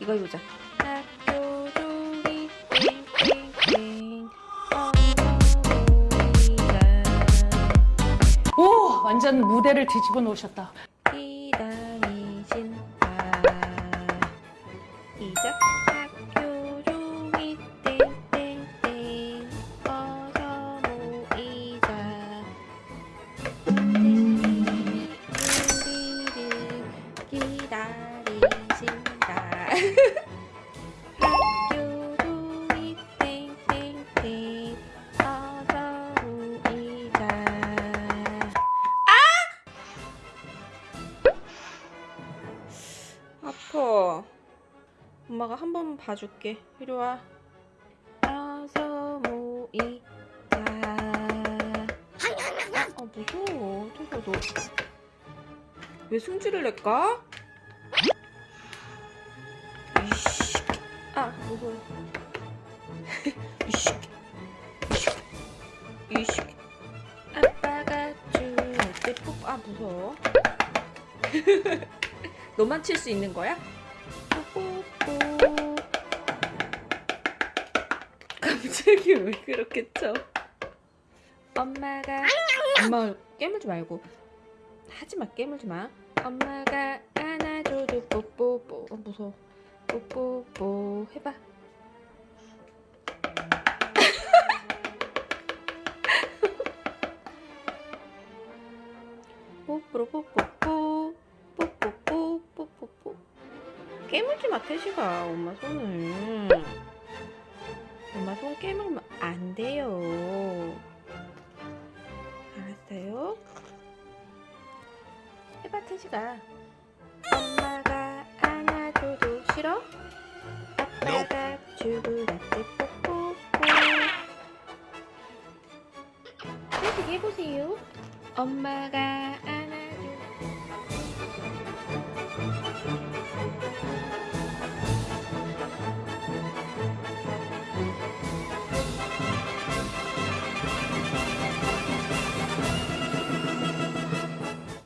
이거 해보자. 학교 오 완전 무대를 뒤집어 놓으셨다. 기다리신다. 이자 아파. 엄마가 한 번만 봐줄게. 이리 와. 어서 모이자. 아 무서워. 저거 너. 왜 승질을 낼까? 아 무서워. 이씨. 이씨. 아빠가 줄때 뽀뽀. 아 무서워. 너만 칠 수 있는 거야? 뽀뽀뽀. 갑자기 왜 그렇게 쳐? 엄마가 엄마 깨물지 말고 하지마 깨물지 마. 엄마가 안아줘도 뽀뽀뽀 어, 무서워. 뽀뽀뽀 해봐. 뽀뽀로 뽀뽀뽀 뽀뽀뽀 뽀뽀뽀. 깨물지 마 태식아 엄마 손을. 엄마 손 깨물면 안 돼요. 알았어요? 해봐 태식아. 엄마가 안아줘도 싫어? 주고 나때 뽀뽀뽀 태식 해보세요. 엄마가